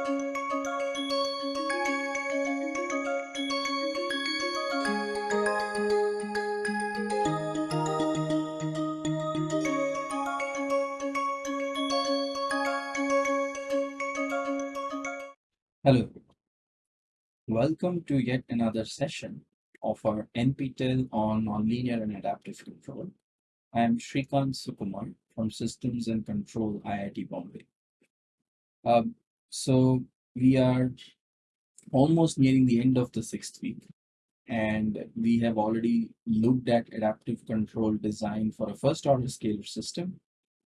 Hello, welcome to yet another session of our NPTEL on Nonlinear and Adaptive Control. I am Srikant Sukumar from Systems and Control IIT Bombay. Um, so we are almost nearing the end of the sixth week and we have already looked at adaptive control design for a first order scalar system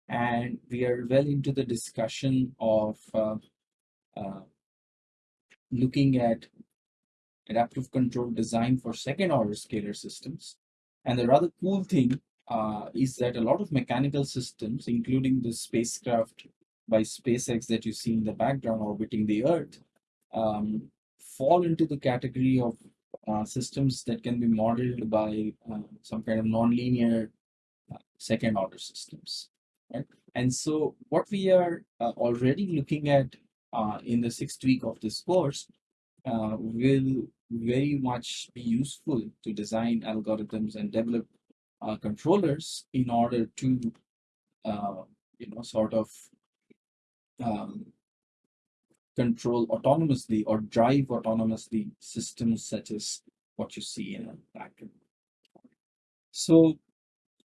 and we are well into the discussion of uh, uh, looking at adaptive control design for second order scalar systems. And the rather cool thing uh, is that a lot of mechanical systems, including the spacecraft by SpaceX that you see in the background orbiting the Earth, um, fall into the category of uh, systems that can be modeled by uh, some kind of nonlinear uh, second order systems. Right? And so what we are uh, already looking at uh, in the sixth week of this course uh, will very much be useful to design algorithms and develop controllers in order to, you know, sort of um, control autonomously or drive autonomously systems such as what you see in a background. So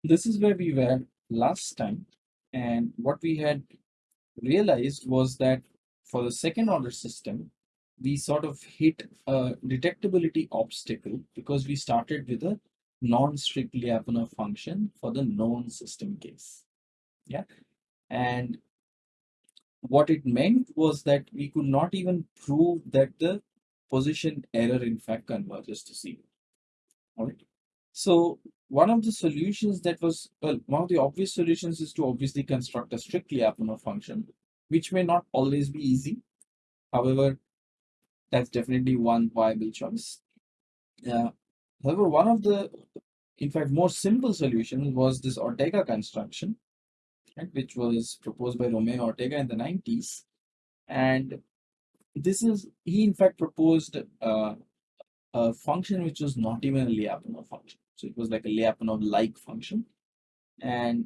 this is where we were last time. And what we had realized was that for the second order system, we sort of hit a detectability obstacle because we started with a non-strict Lyapunov function for the known system case. Yeah. And what it meant was that we could not even prove that the position error in fact converges to zero. All right. So one of the solutions that was, well, one of the obvious solutions is to obviously construct a strict Lyapunov function which may not always be easy. However, that's definitely one viable choice. Uh, however, one of the, in fact, more simple solutions was this Ortega construction, which was proposed by Romeo Ortega in the 90s. And this is, he in fact proposed uh, a function which was not even a Lyapunov function. So it was like a Lyapunov-like function. And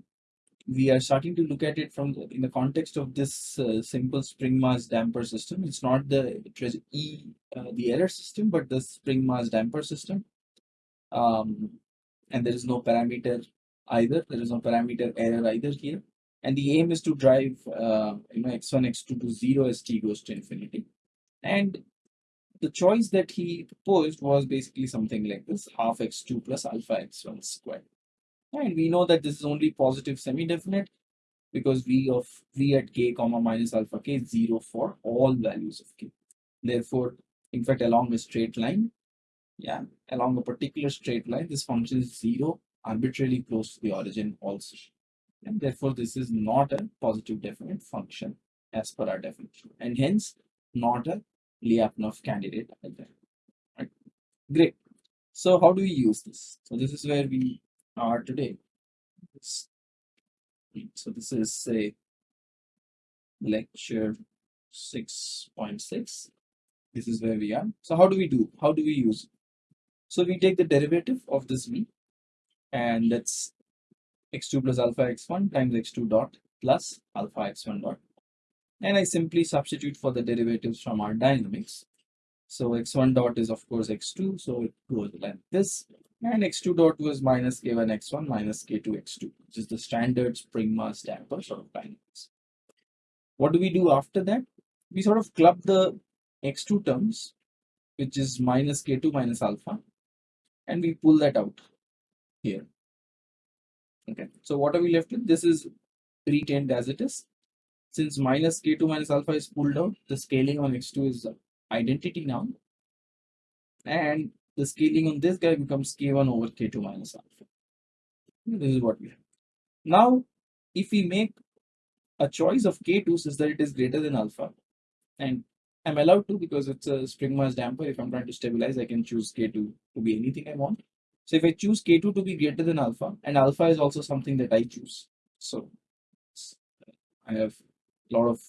we are starting to look at it from the, in the context of this uh, simple spring mass damper system. It's not the it E uh, the error system, but the spring mass damper system. Um, and there is no parameter either. There is no parameter error either here. And the aim is to drive uh, you know x1 x2 to zero as t goes to infinity. And the choice that he proposed was basically something like this: half x2 plus alpha x1 squared. And we know that this is only positive semi-definite because v of v at k comma minus alpha k is 0 for all values of k. Therefore, in fact, along a straight line, yeah, along a particular straight line, this function is 0 arbitrarily close to the origin also. And therefore, this is not a positive definite function as per our definition. And hence, not a Lyapunov candidate either. Right. Great. So how do we use this? So this is where we are today. So this is say lecture 6.6. This is where we are. So how do we do? How do we use? it? So we take the derivative of this v and that's x2 plus alpha x1 times x2 dot plus alpha x1 dot. And I simply substitute for the derivatives from our dynamics. So x1 dot is of course x2, so it goes like this and x2 dot was minus k1 x1 minus k2 x2 which is the standard spring mass damper sort of dynamics what do we do after that we sort of club the x2 terms which is minus k2 minus alpha and we pull that out here okay so what are we left with this is retained as it is since minus k2 minus alpha is pulled out the scaling on x2 is identity now and the scaling on this guy becomes k1 over k2 minus alpha. This is what we have. Now, if we make a choice of k2 such that it is greater than alpha, and I'm allowed to because it's a spring mass damper. If I'm trying to stabilize, I can choose k2 to be anything I want. So if I choose k2 to be greater than alpha, and alpha is also something that I choose. So I have a lot of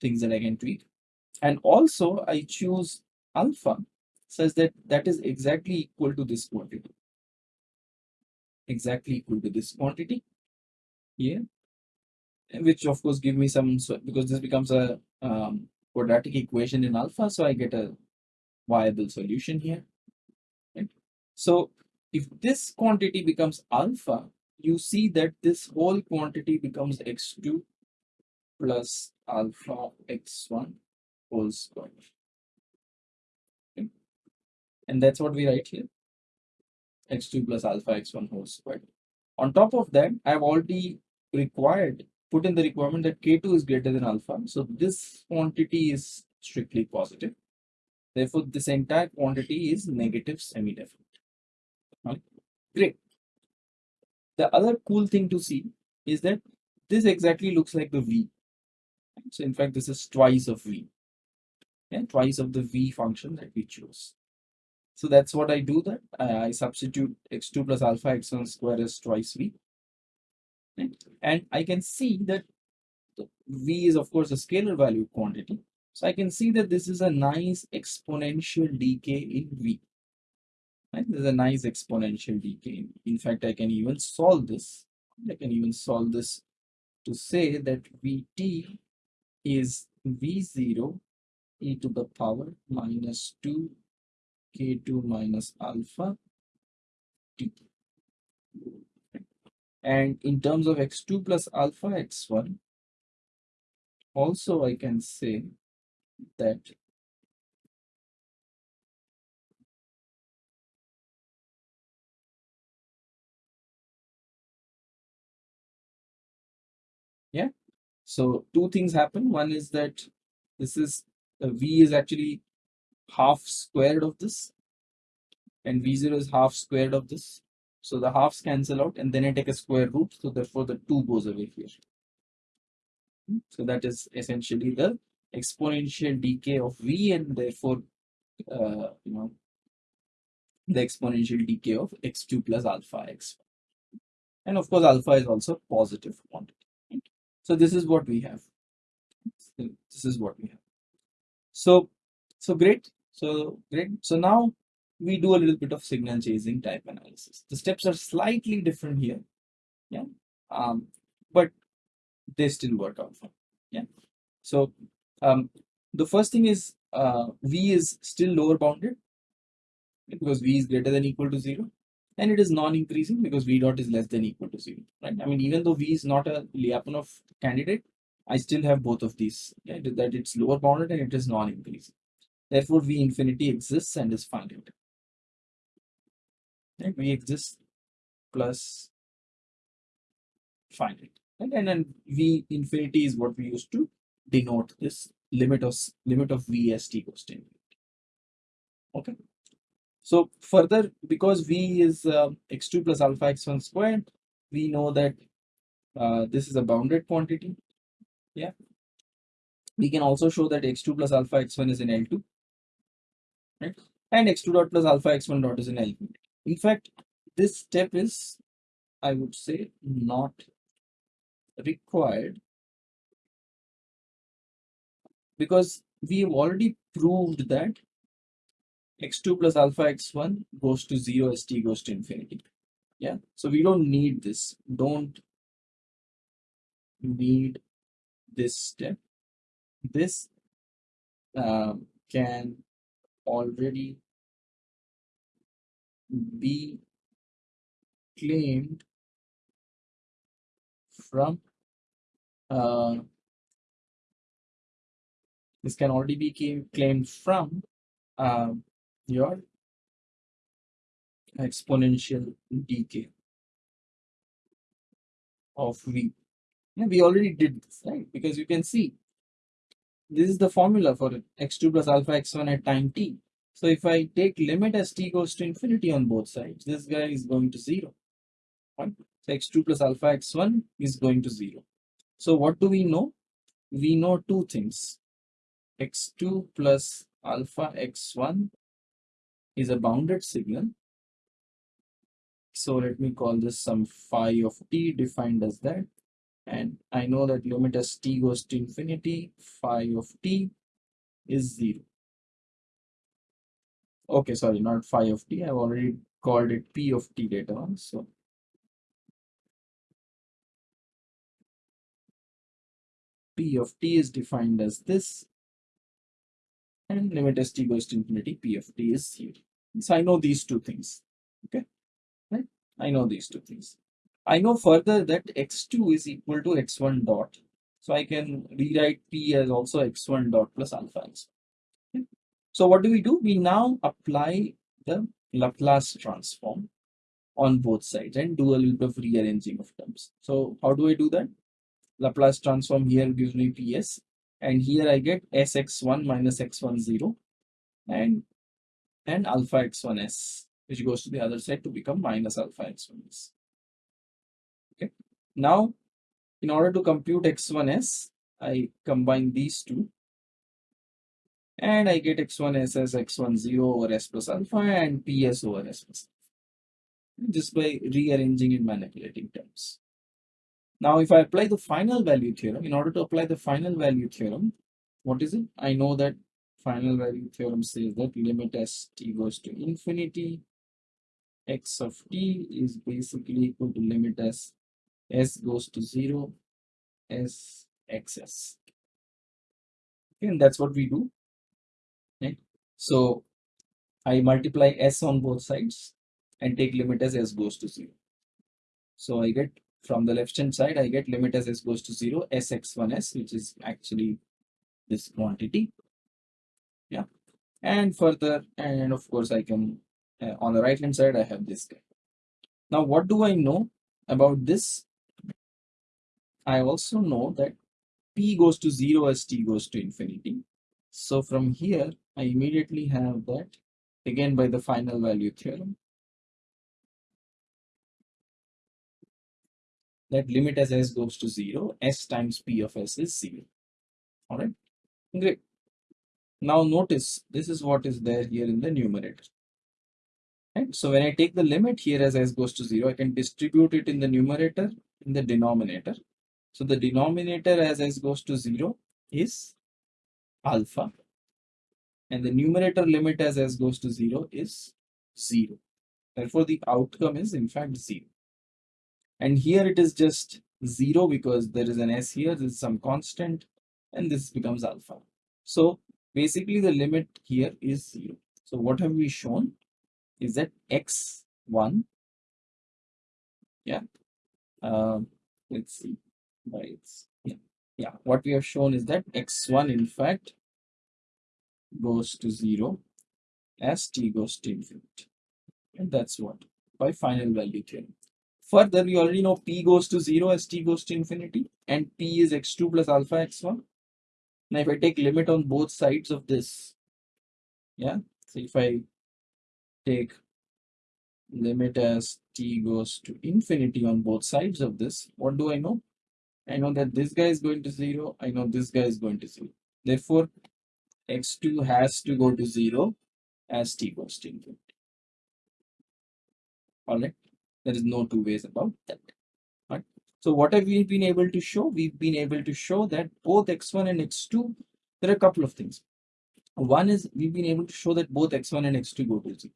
things that I can tweak. and also I choose alpha such that that is exactly equal to this quantity. Exactly equal to this quantity. Here which of course give me some so because this becomes a um, quadratic equation in alpha so I get a viable solution here. So if this quantity becomes alpha you see that this whole quantity becomes x2 plus alpha x1 whole square okay? and that's what we write here x2 plus alpha x1 whole square on top of that i've already required put in the requirement that K2 is greater than alpha. So this quantity is strictly positive. Therefore, this entire quantity is negative semi-definite. Great. The other cool thing to see is that this exactly looks like the V. So in fact, this is twice of V. Yeah, twice of the V function that we chose. So that's what I do that. I substitute x2 plus alpha x1 square is twice V? And I can see that V is of course a scalar value quantity. So I can see that this is a nice exponential decay in V. Right? There's a nice exponential decay. In fact, I can even solve this. I can even solve this to say that Vt is V0 e to the power minus 2 k2 minus alpha t. And in terms of x2 plus alpha x1, also I can say that so two things happen. One is that this is uh, v is actually half squared of this and v0 is half squared of this. So the halves cancel out and then I take a square root. So therefore the 2 goes away here. So that is essentially the exponential decay of v and therefore uh, you know the exponential decay of x2 plus alpha x. And of course alpha is also positive quantity? So this is what we have this is what we have so so great so great so now we do a little bit of signal chasing type analysis the steps are slightly different here yeah um but they still work out fine. Yeah. So um, the first thing is uh, v is still lower bounded because v is greater than equal to zero, and it is non-increasing because v dot is less than equal to zero. Right. I mean, even though v is not a Lyapunov candidate, I still have both of these. That it's lower bounded and it is non-increasing. Therefore, v infinity exists and is finite. Right. v exists plus finite and, and then v infinity is what we use to denote this limit of limit of v as t goes to infinity okay so further because v is uh, x2 plus alpha x1 squared we know that uh, this is a bounded quantity. Yeah. We can also show that x2 plus alpha x1 is in l2 right? And x2 dot plus alpha x1 dot is in L2 in fact this step is i would say not required because we have already proved that x2 plus alpha x1 goes to 0 as t goes to infinity. Yeah. So we don't need this. Don't need this step this um, can already be claimed from uh, this can already be claimed from uh, your exponential decay of v. Yeah, we already did this, right? Because you can see this is the formula for x2 plus alpha x1 at time t. So if I take limit as t goes to infinity on both sides, this guy is going to zero. Right? So x2 plus alpha x1 is going to 0. So what do we know? We know two things. x2 plus alpha x1 is a bounded signal. So let me call this some phi of t defined as that. And I know that limit as t goes to infinity, phi of t is 0. Okay, sorry, not phi of t. I've already called it p of t later on. So p of t is defined as this and limit as t goes to infinity p of t is 0. So I know these two things. Okay, right? I know these two things. I know further that x2 is equal to x1 dot. So I can rewrite p as also x1 dot plus alpha x. So what do we do? We now apply the Laplace transform on both sides and do a little bit of rearranging of terms. So how do I do that? Laplace transform here gives me ps and here I get sx1 minus x10 and and alpha x1s which goes to the other side to become minus alpha x1s. Now, in order to compute x1s, I combine these two and I get x1s as x10 over s plus alpha and ps over s plus alpha just by rearranging and manipulating terms. Now, if I apply the final value theorem, in order to apply the final value theorem, what is it? I know that final value theorem says that limit as t goes to infinity, x of t is basically equal to limit as s goes to 0, s xs. Okay, and that's what we do. Right? So I multiply s on both sides and take limit as s goes to 0. So I get from the left hand side, I get limit as s goes to 0, sx1s, which is actually this quantity. Yeah. And further, and of course, I can, uh, on the right hand side, I have this guy. Now, what do I know about this? I also know that p goes to 0 as t goes to infinity. So from here, I immediately have that again by the final value theorem that limit as s goes to 0, s times p of s is 0. All right, great. Now notice this is what is there here in the numerator. Right? So when I take the limit here as s goes to 0, I can distribute it in the numerator, in the denominator. So the denominator as s goes to 0 is alpha and the numerator limit as s goes to 0 is 0. Therefore, the outcome is in fact 0 and here it is just 0 because there is an s here there is some constant and this becomes alpha. So basically the limit here is 0 so what have we shown is that x1 yeah um, let's see right yeah yeah what we have shown is that x1 in fact goes to 0 as t goes to infinity and that's what by final value theorem Further, we already know p goes to 0 as t goes to infinity and p is x2 plus alpha x1. Now, if I take limit on both sides of this, yeah, so if I take limit as t goes to infinity on both sides of this, what do I know? I know that this guy is going to 0, I know this guy is going to 0. Therefore, x2 has to go to 0 as t goes to infinity. Alright. There is no two ways about that. Right? So what have we been able to show? We've been able to show that both x1 and x2, there are a couple of things. One is we've been able to show that both x1 and x2 go to 0.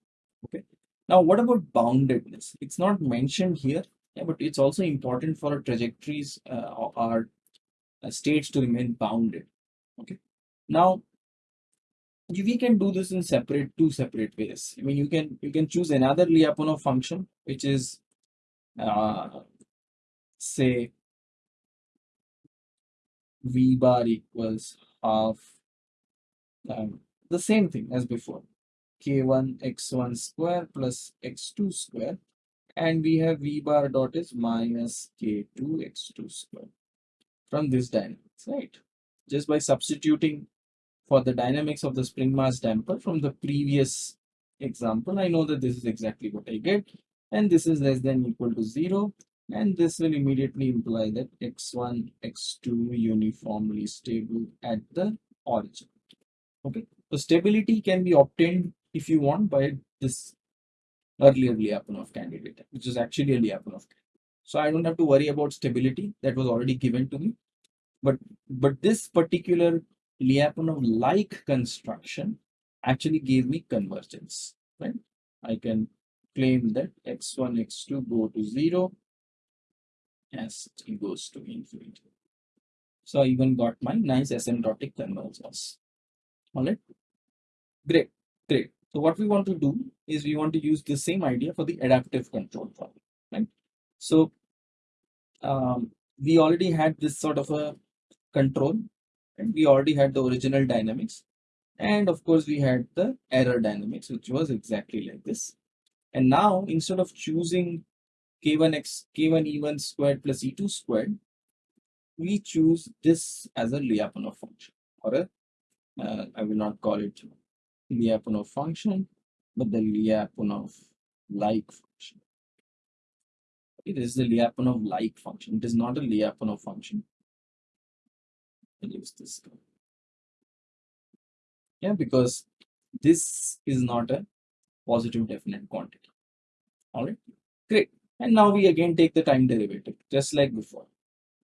Okay. Now, what about boundedness? It's not mentioned here, yeah, but it's also important for trajectories, uh, our uh, states to remain bounded. Okay. Now, we can do this in separate two separate ways i mean you can you can choose another lyapunov function which is uh, say v bar equals half um, the same thing as before k1 x1 square plus x2 square and we have v bar dot is minus k2 x2 square from this dynamics right? Just by substituting for the dynamics of the spring mass damper from the previous example, I know that this is exactly what I get. And this is less than equal to 0 and this will immediately imply that x1, x2 uniformly stable at the origin. Okay, so stability can be obtained if you want by this earlier Lyapunov candidate, which is actually a Lyapunov candidate. So I don't have to worry about stability that was already given to me. But but this particular Lyapunov like construction actually gave me convergence, right? I can claim that x1, x2 go to 0 as t goes to infinity. So I even got my nice asymptotic convergence. All right, great, great. So what we want to do is we want to use the same idea for the adaptive control problem, right? So um, we already had this sort of a control and we already had the original dynamics and of course we had the error dynamics which was exactly like this and now instead of choosing k1x k1 e1 squared plus e2 squared we choose this as a Lyapunov function or a uh, I will not call it Lyapunov function but the Lyapunov like function. It is the Lyapunov like function. It is not a Lyapunov function. I'll use this yeah because this is not a positive definite quantity. All right great. And now we again take the time derivative just like before.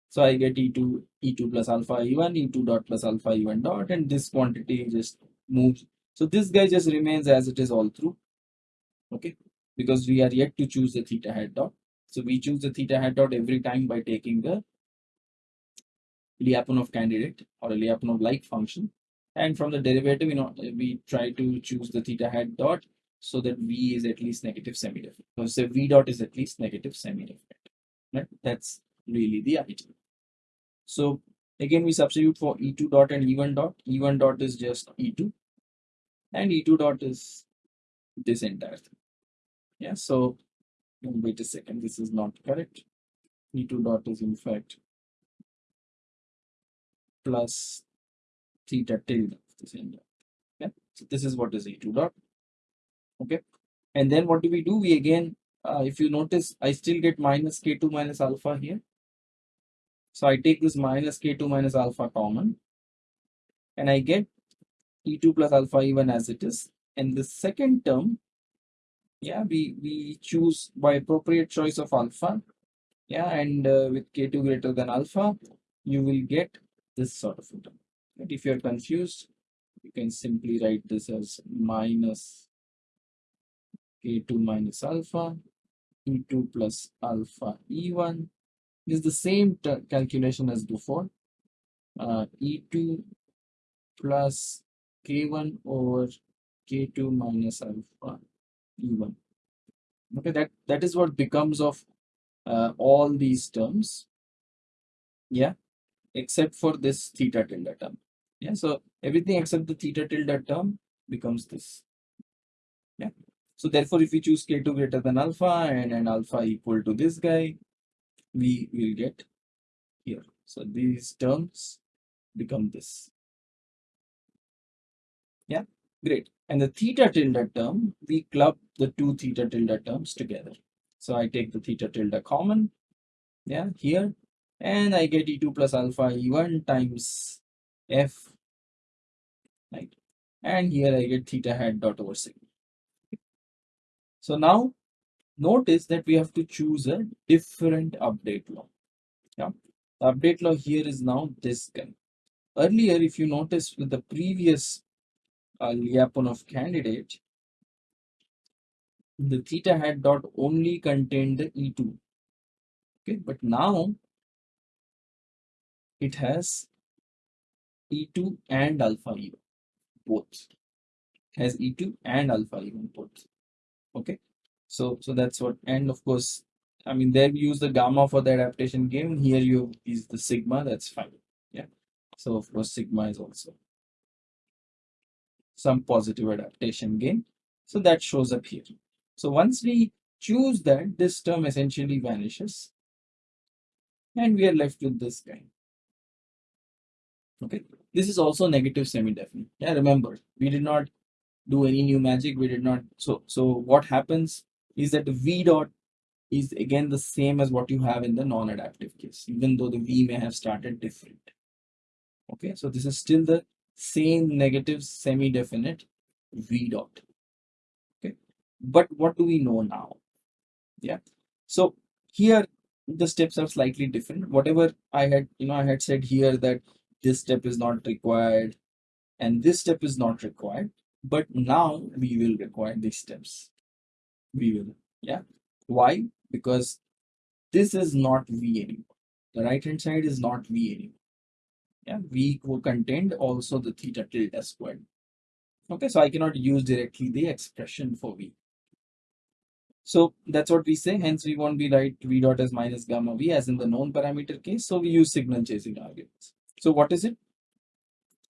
So i get e2 e2 plus alpha e1 e2 dot plus alpha e1 dot and this quantity just moves so this guy just remains as it is all through okay? Because we are yet to choose the theta hat dot. So we choose the theta hat dot every time by taking the Lyapunov candidate or a Lyapunov like function. And from the derivative you know we try to choose the theta hat dot so that v is at least negative semi-definite so say v dot is at least negative semi-definite right? That's really the idea. So again we substitute for e2 dot and e1 dot. E1 dot is just e2 and e2 dot is this entire thing yeah so wait a second this is not correct e2 dot is in fact plus theta tilde of same dot. Okay, so this is what is E2 dot. Okay, and then what do we do? We again, uh, if you notice, I still get minus K2 minus alpha here. So I take this minus K2 minus alpha common and I get E2 plus alpha e1 as it is. And the second term, yeah, we, we choose by appropriate choice of alpha. Yeah, and uh, with K2 greater than alpha, you will get this sort of term. But if you're confused, you can simply write this as minus k2 minus alpha e2 plus alpha e1 is the same calculation as before uh, e2 plus k1 over k2 minus alpha e1 okay that that is what becomes of uh, all these terms yeah except for this theta tilde term yeah, so everything except the theta tilde term becomes this. Yeah. So therefore, if we choose k2 greater than alpha and, and alpha equal to this guy, we will get here. So these terms become this. Yeah, great. And the theta tilde term, we club the two theta tilde terms together. So I take the theta tilde common, yeah, here, and I get e2 plus alpha e1 times f right? And here I get theta hat dot over sigma. So now notice that we have to choose a different update law. Yeah, the update law here is now this guy. Earlier, if you notice with the previous uh, Lyapunov candidate, the theta hat dot only contained the E2. Okay, but now it has E2 and alpha E1 both has e2 and alpha even both okay so so that's what and of course i mean there we use the gamma for the adaptation gain. here you use the sigma that's fine yeah so of course sigma is also some positive adaptation gain. So that shows up here. So once we choose that this term essentially vanishes. And we are left with this guy. Okay. This is also negative semi-definite. Yeah remember we did not do any new magic. We did not so so what happens is that the v dot is again the same as what you have in the non-adaptive case even though the v may have started different. Okay. So this is still the same negative semi-definite v dot. Okay? But what do we know now? Yeah? So here the steps are slightly different. Whatever i had you know i had said here that this step is not required and this step is not required but now we will require these steps. We will yeah? Why? Because this is not v anymore. The right hand side is not v anymore yeah v contained also the theta tilde squared. Okay so i cannot use directly the expression for v. So that's what we say hence we won't be write v dot as minus gamma v as in the known parameter case so we use signal chasing arguments so what is it?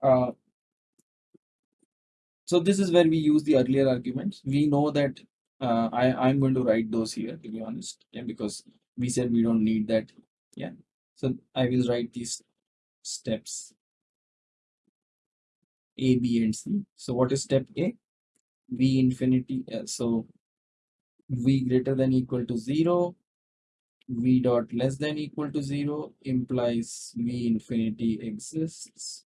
Uh, so this is where we use the earlier arguments. We know that uh, i i'm going to write those here to be honest yeah because we said we don't need that yeah. So i will write these steps a b and c. So what is step a? V infinity uh, so v greater than equal to 0 v dot less than equal to 0 implies v infinity exists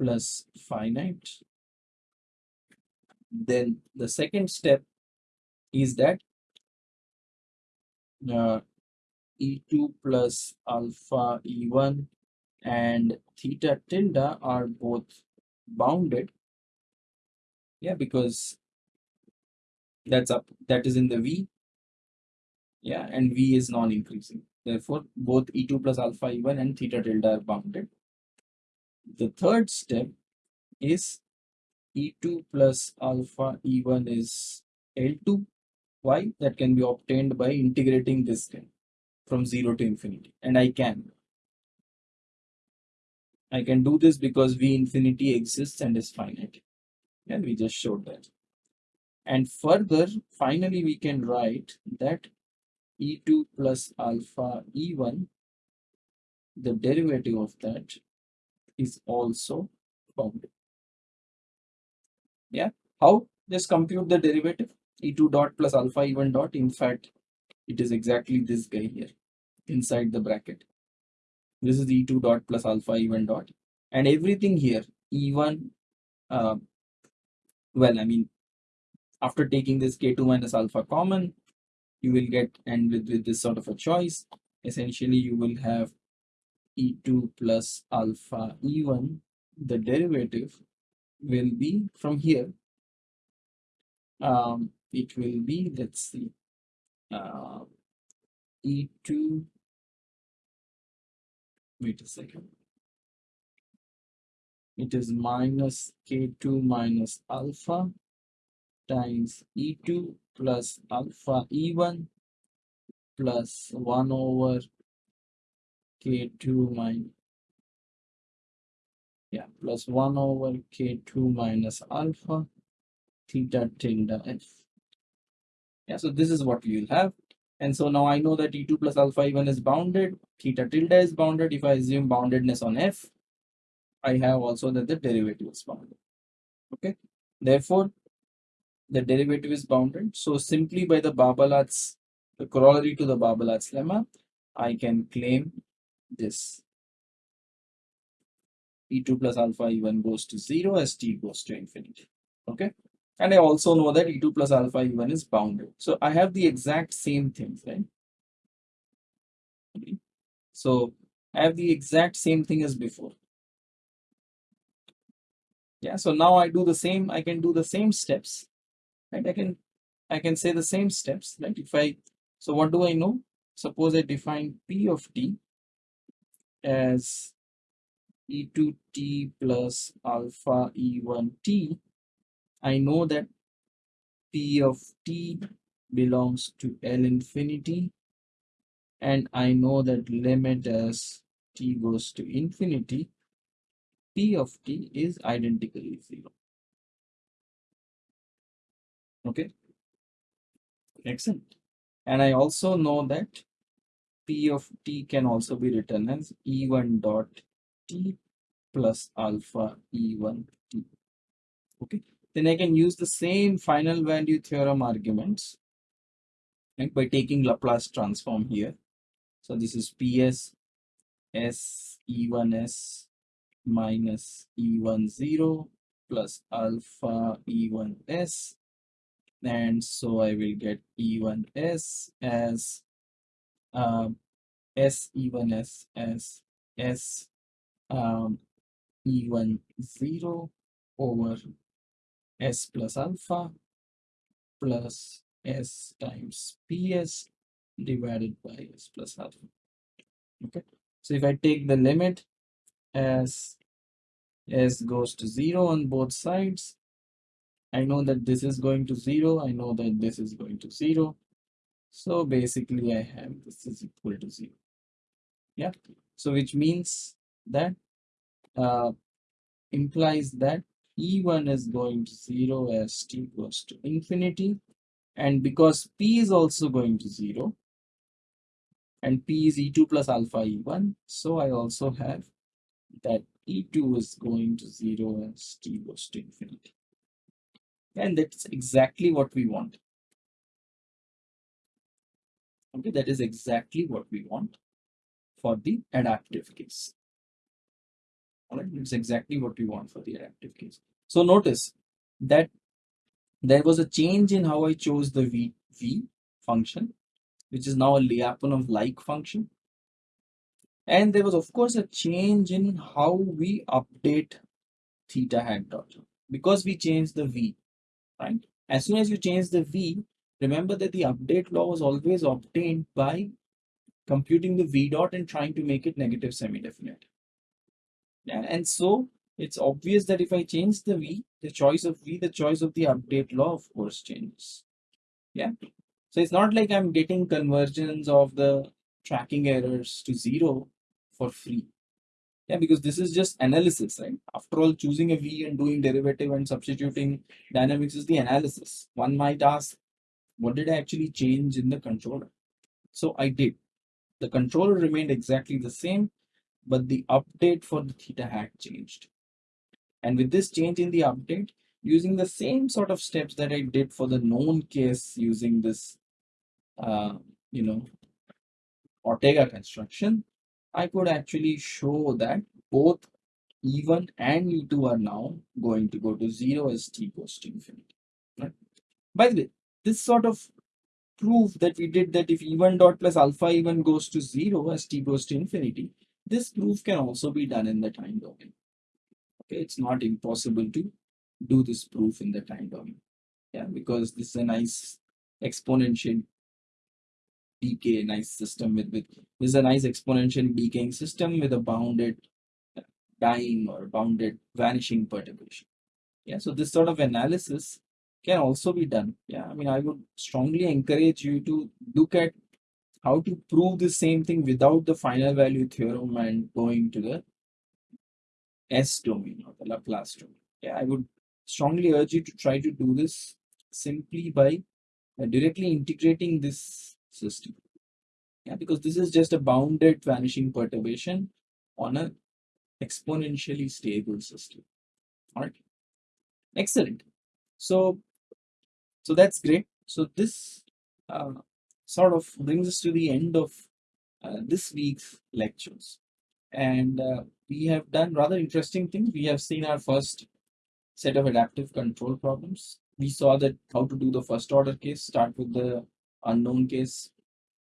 plus finite. Then the second step is that uh, e2 plus alpha e1 and theta tilde are both bounded. Yeah because that's up that is in the v. Yeah and v is non-increasing. Therefore both e2 plus alpha e1 and theta tilde are bounded. The third step is e2 plus alpha e1 is l2 why? That can be obtained by integrating this thing from 0 to infinity. And i can i can do this because v infinity exists and is finite and we just showed that and further, finally, we can write that e2 plus alpha e1, the derivative of that is also bounded. Yeah, how? Just compute the derivative e2 dot plus alpha e1 dot. In fact, it is exactly this guy here inside the bracket. This is e2 dot plus alpha e1 dot. And everything here, e1, uh, well, I mean, after taking this k2 minus alpha common, you will get, and with, with this sort of a choice, essentially you will have e2 plus alpha e1, the derivative will be from here. Um, it will be, let's see, uh, e2, wait a second. It is minus k2 minus alpha times e2 plus alpha e1 plus 1 over k2 minus yeah plus 1 over k2 minus alpha theta tilde f yeah so this is what we will have and so now I know that e2 plus alpha e1 is bounded theta tilde is bounded if I assume boundedness on f I have also that the derivative is bounded okay therefore the derivative is bounded. So simply by the Barbalat's, the corollary to the Barbalat's lemma, I can claim this. E2 plus alpha E1 goes to 0 as t goes to infinity. Okay. And I also know that E2 plus alpha E1 is bounded. So I have the exact same things, right? So I have the exact same thing as before. Yeah, so now I do the same, I can do the same steps right i can i can say the same steps right if i so what do i know suppose i define p of t as e2t plus alpha e1t i know that p of t belongs to l infinity and i know that limit as t goes to infinity p of t is identically zero. Okay? Excellent. And i also know that p of t can also be written as e1 dot t plus alpha e1 t. Okay then i can use the same final value theorem arguments right, by taking laplace transform here. So this is ps s e1s minus e10 plus alpha e1s and so I will get E1S as uh, S E1S as S um, E1 0 over S plus alpha plus S times PS divided by S plus alpha. Okay, so if I take the limit as S goes to 0 on both sides, I know that this is going to 0, I know that this is going to 0. So basically I have this is equal to 0. Yeah, so which means that uh, implies that E1 is going to 0 as t goes to infinity and because p is also going to 0 and p is e2 plus alpha e1 so I also have that e2 is going to 0 as t goes to infinity. And that's exactly what we want. Okay that is exactly what we want for the adaptive case right it's exactly what we want for the adaptive case so notice that there was a change in how I chose the v, v function, which is now a Lyapunov like function. And there was, of course, a change in how we update theta hat dot because we changed the v, right? As soon as you change the v, remember that the update law was always obtained by computing the v dot and trying to make it negative semi-definite. Yeah, and so it's obvious that if I change the V, the choice of V, the choice of the update law, of course, changes. Yeah. So it's not like I'm getting convergence of the tracking errors to zero for free. Yeah, because this is just analysis, right? After all, choosing a V and doing derivative and substituting dynamics is the analysis. One might ask, what did I actually change in the controller? So I did. The controller remained exactly the same, but the update for the theta hat changed. And with this change in the update, using the same sort of steps that I did for the known case using this, uh, you know, Ortega construction, I could actually show that both E1 and E2 are now going to go to zero as t goes to infinity. Right? By the way, this sort of proof that we did that if E1 dot plus alpha E1 goes to zero as t goes to infinity, this proof can also be done in the time domain. Okay, it's not impossible to do this proof in the time domain. Yeah, because this is a nice exponential decay, nice system with, with this is a nice exponential decaying system with a bounded time or bounded vanishing perturbation. Yeah, so this sort of analysis can also be done. Yeah, I mean, I would strongly encourage you to look at how to prove the same thing without the final value theorem and going to the S domain or the Laplace domain. Yeah, I would strongly urge you to try to do this simply by uh, directly integrating this system. Yeah, because this is just a bounded vanishing perturbation on an exponentially stable system. All right. Excellent. So, so that's great. So this uh, sort of brings us to the end of uh, this week's lectures and uh, we have done rather interesting things. We have seen our first set of adaptive control problems. We saw that how to do the first order case, start with the unknown case.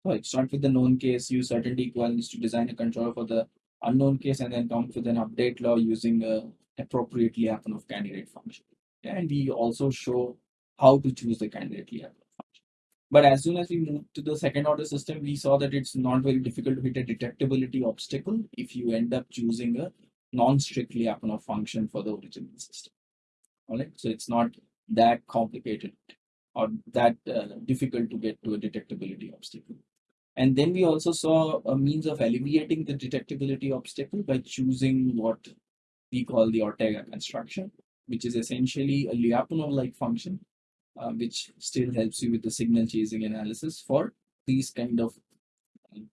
Sorry, start with the known case, use certainty equivalence to design a controller for the unknown case, and then come with an update law using a appropriate Lyapunov candidate function. And we also show how to choose the candidate Lyapunov but as soon as we moved to the second order system, we saw that it's not very difficult to hit a detectability obstacle if you end up choosing a non-strict Lyapunov function for the original system. All right, so it's not that complicated or that uh, difficult to get to a detectability obstacle. And then we also saw a means of alleviating the detectability obstacle by choosing what we call the Ortega construction, which is essentially a Lyapunov-like function uh, which still helps you with the signal chasing analysis for these kind of um,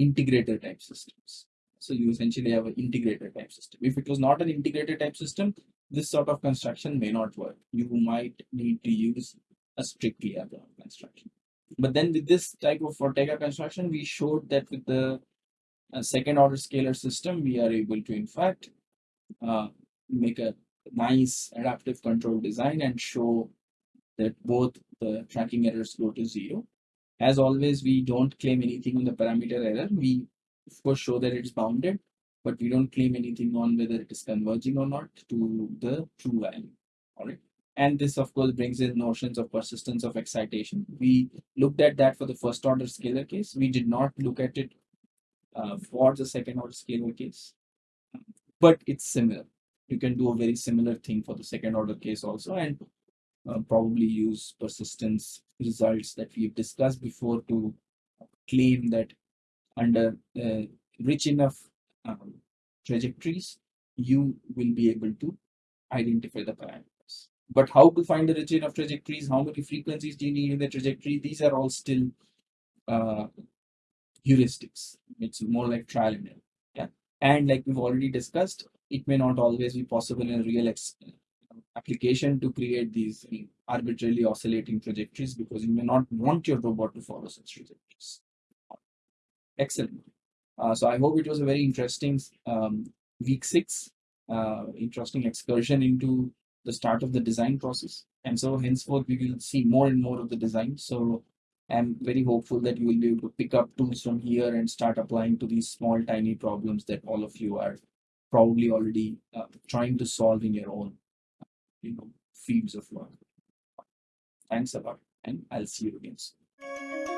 integrator type systems. So you essentially have an integrator type system. If it was not an integrator type system, this sort of construction may not work. You might need to use a strictly other construction. But then with this type of Ortega construction, we showed that with the uh, second order scalar system, we are able to in fact uh, make a nice adaptive control design and show that both the tracking errors go to zero. As always, we don't claim anything on the parameter error. We of course show that it's bounded but we don't claim anything on whether it is converging or not to the true value. All right. And this, of course, brings in notions of persistence of excitation. We looked at that for the first order scalar case. We did not look at it uh, for the second order scalar case, but it's similar. You can do a very similar thing for the second order case also, and uh, probably use persistence results that we've discussed before to claim that under uh, rich enough um, trajectories, you will be able to identify the parameters. But how to find the rich enough trajectories? How many frequencies do you need in the trajectory? These are all still uh, heuristics. It's more like trial and error. Yeah. And like we've already discussed, it may not always be possible in a real application to create these arbitrarily oscillating trajectories because you may not want your robot to follow such trajectories. Excellent. Uh, so I hope it was a very interesting um, week six, uh, interesting excursion into the start of the design process. And so henceforth, we will see more and more of the design. So I'm very hopeful that you will be able to pick up tools from here and start applying to these small, tiny problems that all of you are probably already uh, trying to solve in your own you know fields of work. Thanks a lot, and I'll see you again soon.